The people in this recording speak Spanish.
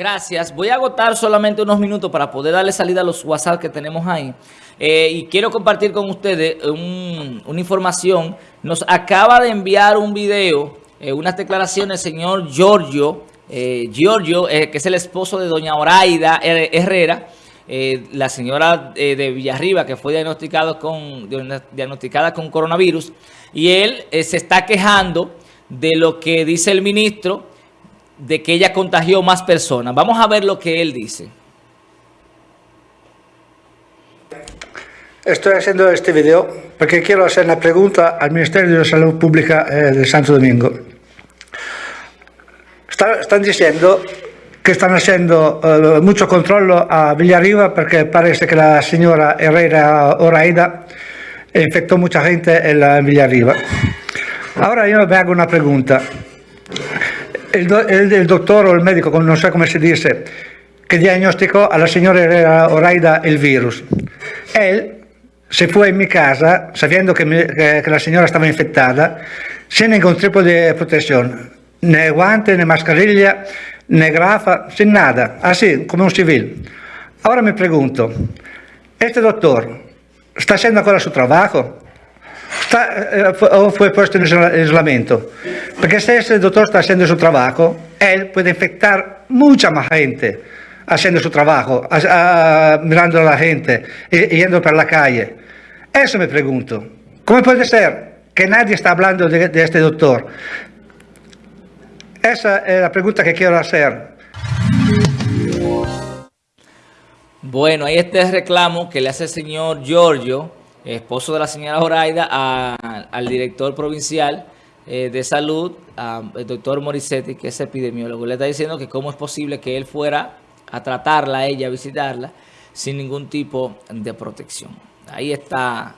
Gracias. Voy a agotar solamente unos minutos para poder darle salida a los WhatsApp que tenemos ahí. Eh, y quiero compartir con ustedes una información. Nos acaba de enviar un video, eh, unas declaraciones señor Giorgio, eh, Giorgio, que es el esposo de doña Oraida Herrera, la señora de Villarriba que fue diagnosticado con, diagnosticada con coronavirus. Y él se está quejando de lo que dice el ministro de que ella contagió más personas. Vamos a ver lo que él dice. Estoy haciendo este video porque quiero hacer una pregunta al Ministerio de Salud Pública eh, de Santo Domingo. están diciendo que están haciendo eh, mucho control a Villarriba porque parece que la señora Herrera Oraida infectó mucha gente en, la, Villarriba. Ahora yo me hago una pregunta el, doctor o el médico, no sé cómo se dice, que diagnosticó a la señora Oraida el virus. Él se fue en mi casa sabiendo que, la señora estaba infectada sin ningún tipo de protección, ni guante, ni mascarilla, ni grafa, sin nada, así como un civil. Ahora me pregunto, ¿este doctor está haciendo ancora su trabajo? está, eh, o fue puesto en aislamiento. Porque si ese doctor está haciendo su trabajo, él puede infectar mucha más gente haciendo su trabajo, mirando a la gente, yendo por la calle. Eso me pregunto. ¿Cómo puede ser que nadie está hablando de, este doctor? Esa es la pregunta que quiero hacer. Bueno, está el reclamo que le hace el señor Giorgio esposo de la señora Horaida, al director provincial eh, de salud, al doctor Morissetti, que es epidemiólogo. Le está diciendo que cómo es posible que él fuera a tratarla, a ella, a visitarla, sin ningún tipo de protección. Ahí está